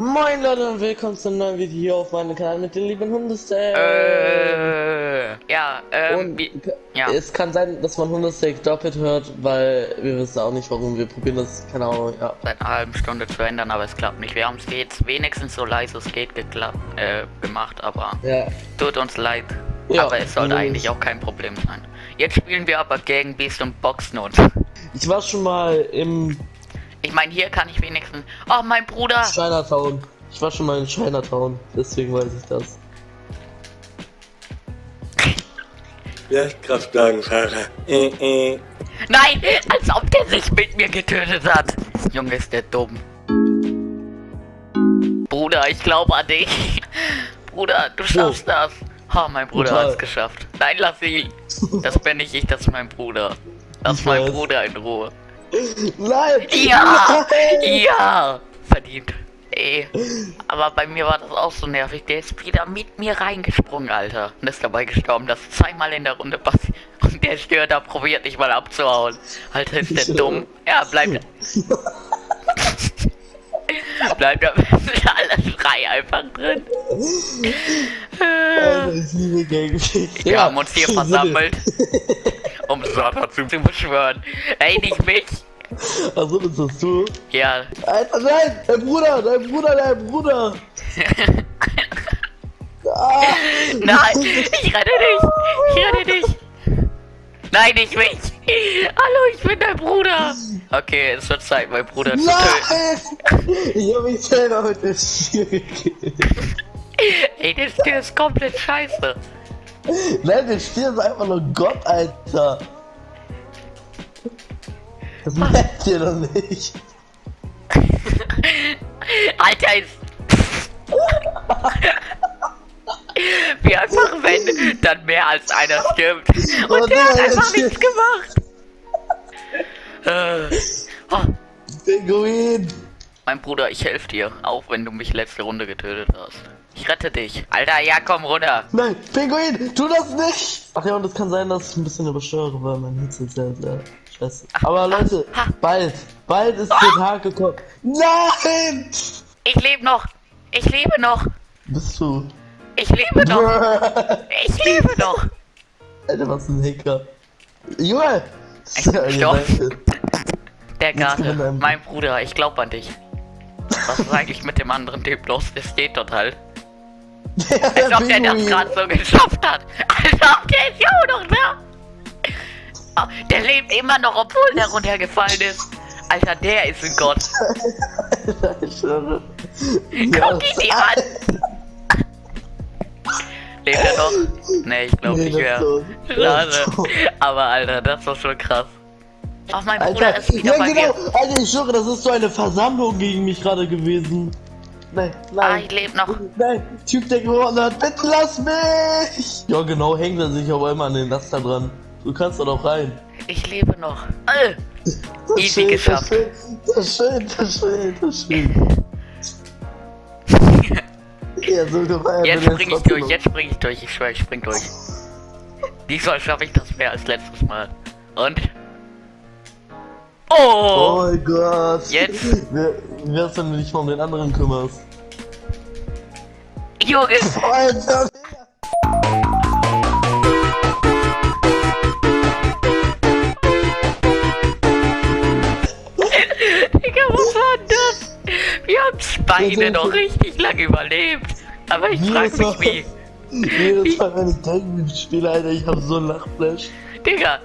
Moin Leute und willkommen zum neuen Video auf meinem Kanal mit den lieben Hundesteak. Äh, ja, ähm, und wie, ja. es kann sein, dass man Hundesteak doppelt hört, weil wir wissen auch nicht warum. Wir probieren das, keine Ahnung, ja. seit einer halben Stunde zu ändern, aber es klappt nicht. Wir haben es jetzt wenigstens so leise es geht geklappt, äh, gemacht, aber Ja. tut uns leid. Ja, aber es sollte eigentlich auch kein Problem sein. Jetzt spielen wir aber gegen Beast und Boxnot. Ich war schon mal im Ich meine, hier kann ich wenigstens. Oh, mein Bruder! Chinatown. Ich war schon mal in Chinatown, deswegen weiß ich das. Kraftwagenfahrer. Äh, äh. Nein! Als ob der sich mit mir getötet hat! Junge, ist der dumm. Bruder, ich glaube an dich. Bruder, du schaffst das. Oh, mein Bruder hat es geschafft. Nein, lass ihn. Das bin nicht ich, das ist mein Bruder. Lass Ich mein weiß. Bruder in Ruhe. Nein! Ja! Nein! Ja! Verdient. Ey. Aber bei mir war das auch so nervig. Der ist wieder mit mir reingesprungen, Alter. Und ist dabei gestorben. Das ist zweimal in der Runde passiert. Und der Störter probiert nicht mal abzuhauen. Alter, ist der dumm. Ja, bleibt. bleibt besten alle drei einfach drin. Wir haben uns hier versammelt, Satan zu zu beschwören. Ey, nicht mich. Das bist du. Ja. Alter, nein! Dein Bruder, dein Bruder, dein Bruder! Ah, Nein, ich rette dich! Ich rette dich! Nein, nicht mich! Hallo, ich bin dein Bruder! Okay, es wird Zeit, meinen Bruder zu töten. nein! Ich hab mich selber mit dem Stier gekillt. Ey, der Stier ist komplett scheiße. Nein, der Stier ist einfach nur Gott, Alter. Das merkt ihr doch nicht. Alter, ist... Wie einfach, wenn dann mehr als einer stirbt. Oh, Und der hat einfach nichts gemacht. Äh, oh, Pinguin! mein Bruder, ich helfe dir, auch wenn du mich letzte Runde getötet hast. Ich rette dich. Alter, ja, komm runter. Nein, Pinguin, tu das nicht! Ach ja, und es kann sein, dass ich ein bisschen übersteuere, weil mein Hitze ist sehr, sehr scheiße. Aber Leute, ha. bald, bald ist der Tag gekommen. Nein! Ich lebe noch. Ich lebe noch. Bist du? Ich lebe noch. Ich lebe noch. Alter, was ein Hacker. Junge! Der ein- mein Bruder, ich glaub an dich. Was ist eigentlich mit dem anderen Typ los? Der steht dort Als ob der das gerade so geschafft hat. Als ob der ist ja auch noch da. Ah, Der lebt immer noch, obwohl der runtergefallen ist. Alter, der ist ein Gott. Ich schwöre. Guck ihn dir an. Lebt er noch? Nee, ich glaube Nee, nicht mehr. Schade. Aber Alter, das war schon krass. Ach, mein Bruder Alter, ist wieder ja bei genau. Alter, ich schwöre, das ist so eine Versammlung gegen mich gerade gewesen. Nein, Ah, nein. ich lebe noch. Nein, Typ, der gewonnen hat, bitte lass mich! Ja, genau, hängt er sich aber immer an den Laster dran. Du kannst da doch rein. Ich lebe noch. Äh, Das Easy Schild, geschafft. Das Schild, das Schild, das Schild. Ja, so gefallen jetzt spring ich durch, jetzt spring ich durch. Ich schwör, ich spring durch. Diesmal schaffe ich das mehr als letztes Mal. Und? Oh Oh! mein Gott. Jetzt? Wer, wer ist denn nicht mal um den anderen kümmerst? Junge! Alter, Digga, was war das? Wir haben beide noch richtig lange überlebt. Aber ich frag mich wie. Jedes Mal, wenn ich Gang spiele, Alter, ich hab so einen Lachflash. Digga,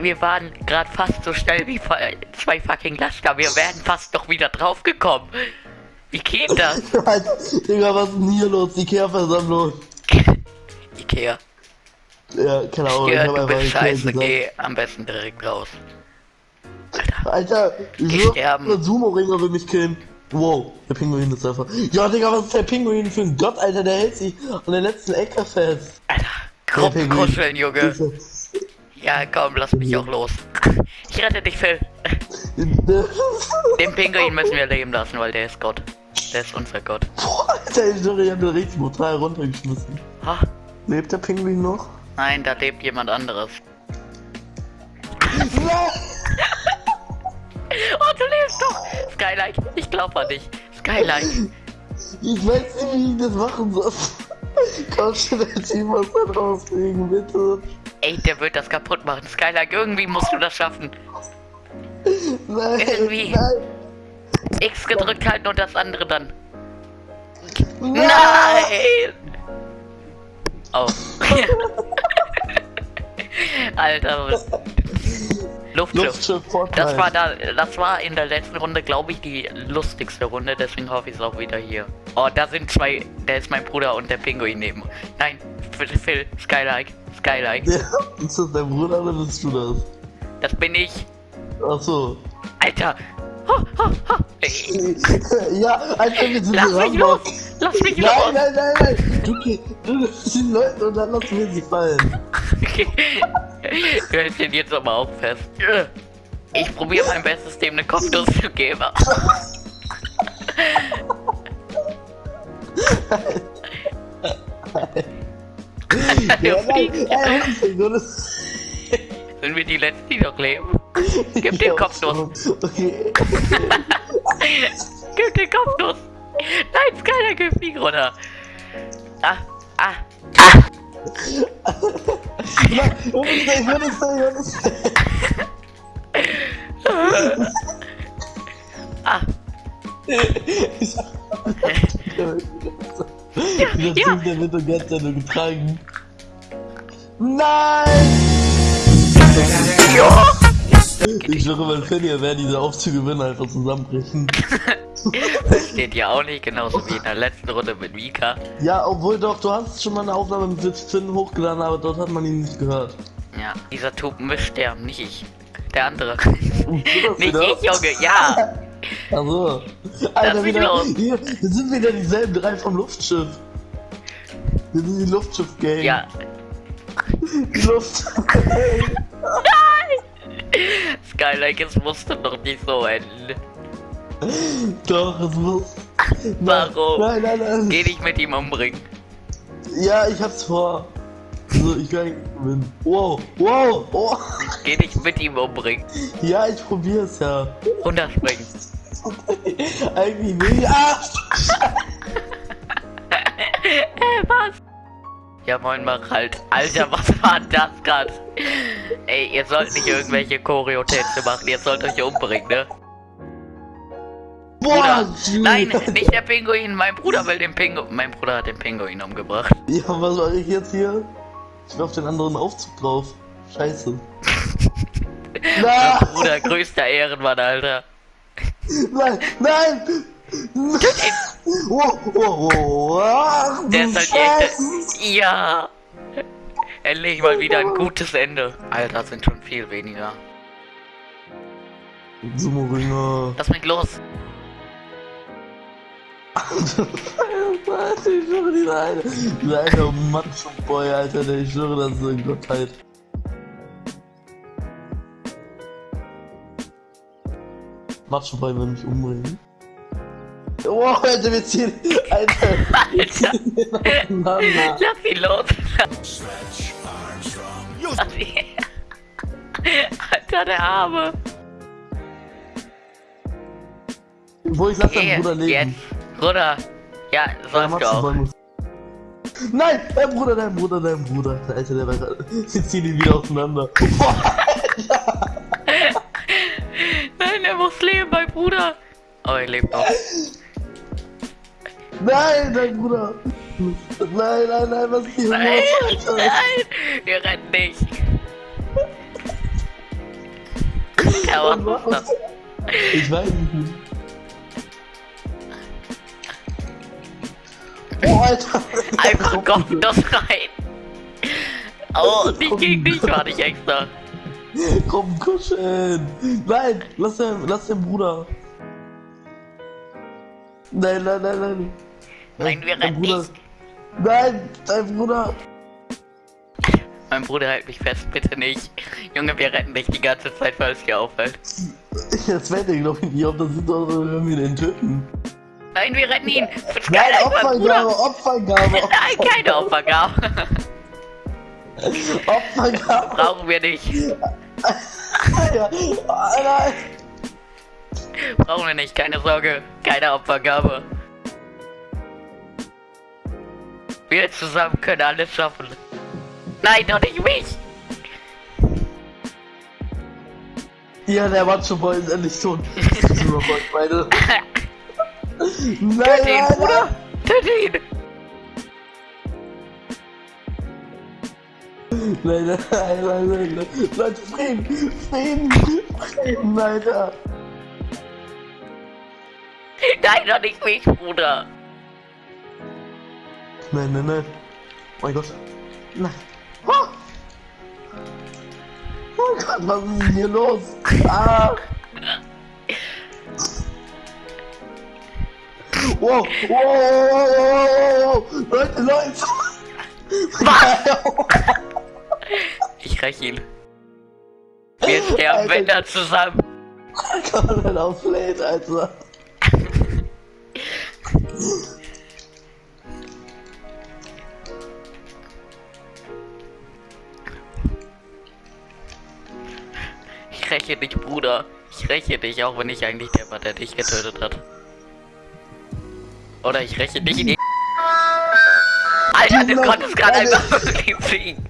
wir waren gerade fast so schnell wie fa- zwei fucking Laster. Wir wären fast noch wieder draufgekommen. Wie geht das? Alter, Digga, was ist denn hier los? Ikea-Versammlung. Ikea. Ja, keine Ahnung, ich Ja, hab du bist scheiße, geh am besten direkt raus. Alter, Alter, so sterben. Sumo-Ringer will mich killen. Wow, der Pinguin ist einfach. Ja, Digga, was ist der Pinguin für ein Gott, Alter? Der hält sich an der letzten Ecke fest. Alter, Der Gruppen Pinguin. kuscheln, Junge. Ja, komm, lass mich auch los. Ich rette dich, Phil. Den Pinguin müssen wir leben lassen, weil der ist Gott. Der ist unser Gott. Boah, Alter, ich hab den richtig brutal runtergeschmissen. Ha? Lebt der Pinguin noch? Nein, da lebt jemand anderes. Oh, du lebst doch! Skylight, ich glaub an dich. Skylight. Ich weiß nicht, wie ich das machen soll. Komm schon, jetzt ich muss da rauskriegen, bitte. Ey, der wird das kaputt machen. Skylark, irgendwie musst du das schaffen. Nein, Irgendwie. nein, X gedrückt halten und das andere dann. nein. Nein! Oh. Alter, was- Luftschiff. Luftschiff. Das war da, das war in der letzten Runde, glaube ich, die lustigste Runde, deswegen hoffe ich es auch wieder hier. Oh, da sind zwei, der ist mein Bruder und der Pinguin neben. Nein, Phil, Skylark, Skylark, Ja, ist das dein Bruder oder bist du das? das bin ich. Achso. Alter! Ho, ho, ho. Ey, ja, Alter, wir sind Lass mich los! Lass mich los! Nein, nein, nein, nein. Du, geh- du nimmst den Leuten und dann lassen wir sie fallen. Okay. Du hältst ihn jetzt aber auch fest. Ich probiere mein Bestes, dem eine Kopfnuss zu geben. Ja, nein, das- Sind wir die Letzten, die noch leben? Gib den Kopfnuss. Okay. Gib den Kopfnuss! Nein, Skyler, gib nicht runter! Ah, ah, Nein, du bist der, ich es der, ich es der. ah! Dieser ja. Typ, der wird doch ganz getragen. Nein! Ja! Ich schwöre, mein Finny wäre diese Aufzüge würden einfach zusammenbrechen. Das steht ja auch nicht, genauso wie in der letzten Runde mit Mika. Ja, obwohl doch, du hast schon mal eine Aufnahme mit Finn hochgeladen, aber dort hat man ihn nicht gehört. Ja, dieser Typ mischt sterben, nicht ich. Der andere. nicht ich, Junge, ja! Also, Alter, wieder, hier, wir sind wieder dieselben drei vom Luftschiff. Wir sind die Luftschiff-Gang. Ja, Die Luft. Skyline, es musste doch nicht so enden. Doch, es muss. Warum? Nein, nein, nein. Geh dich mit ihm umbringen. Ja, ich hab's vor. So, ich kann gewinnen. Wow, wow, oh. Geh dich mit ihm umbringen. Ja, ich probier's ja. Runterspringen. Eigentlich nicht. Ah! Äh, was? Ja, moin, mach halt. Alter, was war das grad? Ey, ihr sollt nicht irgendwelche Choreotänze machen, ihr sollt euch umbringen, ne? Boah, Bruder. Nein, nicht der Pinguin, mein Bruder will den Pinguin. Mein Bruder hat den Pinguin umgebracht. Ja, was soll ich jetzt hier? Ich bin auf den anderen Aufzug drauf. Scheiße. Mein Bruder, größter Ehrenmann, Alter. nein, nein! Der ist halt echt. Ja! Endlich mal wieder ein gutes Ende. Alter, sind schon viel weniger. Sumo-Ringer. Lass mich los. Alter, ich schwöre, dieser eine, dieser eine Macho-Boy, Alter, der ich schwöre, das ist eine Gottheit. Macho-Boy will mich umbringen. Wow, Alter, wir ziehen, Alter, Alter. auseinander. Lass ihn los. Lass ihn. Alter, der Arme. Wo ich lass Okay, deinen Bruder leben. jetzt. Bruder. Ja, sollst du Macho-Boy auch. Nein, dein Bruder, dein Bruder, dein Bruder. Alter, der war gerade. Wir ziehen ihn wieder auseinander. Nein, er muss leben, mein Bruder. Oh, er lebt noch. Nein, dein Bruder. Nein, nein, nein, was ist hier Nein, los, nein, wir rennen nicht. Das? Ich weiß nicht. Oh, Alter. Einfach komm das rein. Oh, nicht gegen dich war nicht extra. Komm, kuscheln. Nein, lass den, lass den Bruder. Nein, nein, nein, nein. Nein, rennen Bruder- nicht. Nein, dein Bruder. Mein Bruder hält mich fest, bitte nicht. Junge, wir retten dich die ganze Zeit, weil es dir auffällt. Das werde ich glaube ich nicht, ob das sind doch wenn wir den töten. Nein, wir retten ihn. Nein, mein. Opfergabe, Opfergabe, Nein, keine Opfergabe. Opfergabe. Brauchen wir nicht. Oh, nein. Brauchen wir nicht, keine Sorge. Keine Opfergabe. Wir zusammen können alles schaffen. Nein, doch nicht mich. Ja, der Boy ist endlich tot. Super Boy, beide. Nein, Töte ihn, nein, Bruder. Töte ihn. Nein, nein, nein, nein, nein, nein. Leute, Frieden, Frieden, Frieden, Alter. Nein, doch nicht mich, Bruder. Nein, nein, nein. Oh mein Gott. Nein. Oh, oh Gott, was ist denn hier los? Ah. Wow, wow, wow, wow, wow. Leute, Leute. Ich räche ihn. Wir sterben, wenn er zusammen. Komplett auf Plate, Alter. räche dich, Bruder. Ich räche dich, auch wenn ich eigentlich der war, der dich getötet hat. Oder ich räche dich in die... Alter, du konntest gerade einfach wirklich fliegen.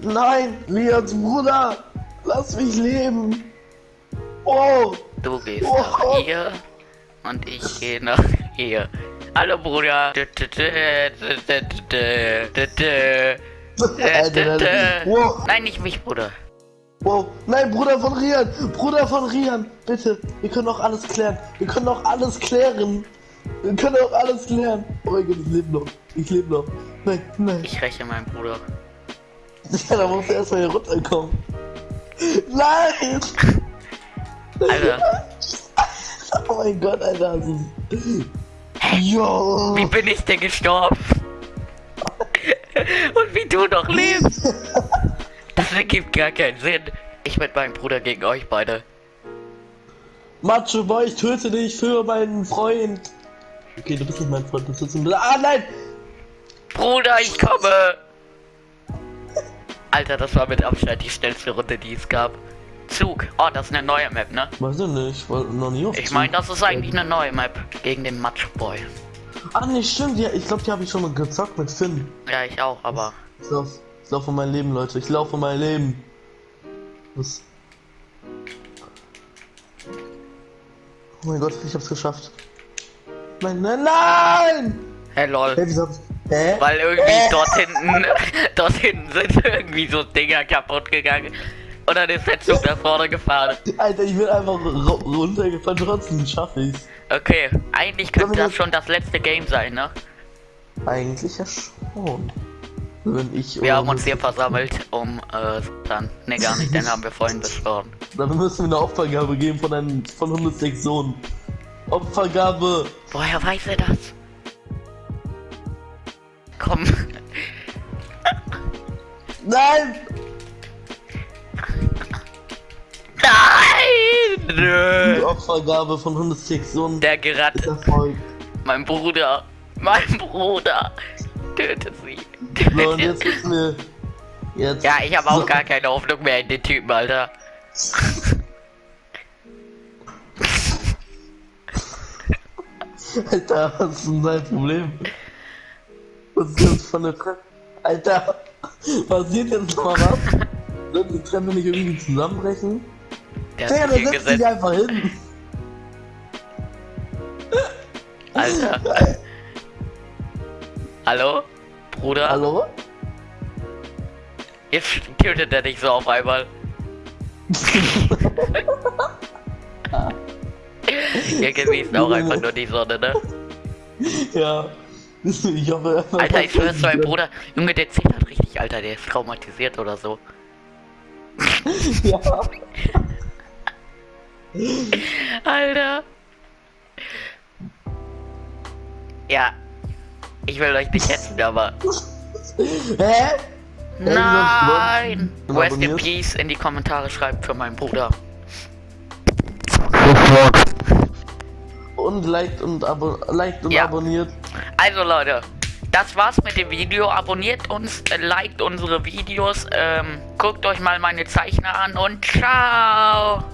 Nein, Leons Bruder, lass mich leben. Oh. Du gehst oh. nach hier und ich gehe nach hier. Hallo Bruder. Nein, nicht mich, Bruder. Wow, nein, Bruder von Rian, Bruder von Rian, bitte, wir können doch alles klären, wir können doch alles klären, wir können doch alles klären. Oh mein Gott, ich lebe noch, ich lebe noch. Nein, nein, Ich räche meinen Bruder. ja, da muss er erstmal hier runterkommen. Nein! Alter, Oh mein Gott, Alter, ist... Jo! wie bin ich denn gestorben? Und wie du noch lebst? Das ergibt gar keinen Sinn. Mit meinem Bruder gegen euch beide. Macho Boy, ich töte dich für meinen Freund. Okay, du bist nicht mein Freund, du bist ein... Ah, nein! Bruder, ich komme! Alter, das war mit Abstand die schnellste Runde, die es gab. Zug. Oh, das ist eine neue Map, ne? Weiß ich nicht, ich war noch nie auf Ich meine, das ist eigentlich eine neue Map gegen den Matchboy. Ah, nee, stimmt, ja, ich glaube, die habe ich schon mal gezockt mit Finn. Ja, ich auch, aber Ich lauf, ich lauf um mein Leben, Leute. Ich laufe um mein Leben. Was? Oh mein Gott, ich hab's geschafft. Nein, nein, nein! hey lol. Hä, wieso. Hä? Weil irgendwie Äh. dort hinten, dort hinten sind irgendwie so Dinger kaputt gegangen. Und dann ist der Zug nach vorne gefahren. Alter, ich bin einfach ru- runtergefallen, trotzdem schaffe ich's. Okay, eigentlich könnte das schon das letzte Game sein, ne? Eigentlich ja schon. Wenn ich... Wir haben uns hier versammelt, um, äh, dann, ne gar nicht, den haben wir vorhin beschworen. Dann müssen wir eine Opfergabe geben von einem... von 106 Sohn. Opfergabe! Woher weiß er das? Komm, Nein! nein! Die. Opfergabe von 106 Sohn Der gerettet. Mein Bruder, mein Bruder, tötet. So, und jetzt müssen wir... Jetzt... Ja, ich habe auch So. gar keine Hoffnung mehr in den Typen, Alter. Alter, was ist denn dein Problem? Was ist das für eine Treppe? Alter, passiert jetzt mal was? Wird die Treppe nicht irgendwie zusammenbrechen? Der hat der setzt sich einfach hin. Alter. Hallo? Bruder? Hallo? Jetzt tötet er dich so auf einmal. Irgendwie ist auch einfach nur die Sonne, ne? Ja. Ich hoffe. Alter, ich schwör's mein Bruder. Junge, der zittert richtig, Alter. Der ist traumatisiert oder so. Ja. Alter. Ja. Ich will euch nicht hetzen, aber. Hä? Nein! Rest in. Peace in die Kommentare schreibt für meinen Bruder. Und liked und, abo liked und Ja. abonniert. Also Leute, das war's mit dem Video. Abonniert uns, äh, liked unsere Videos, ähm, guckt euch mal meine Zeichner an und ciao!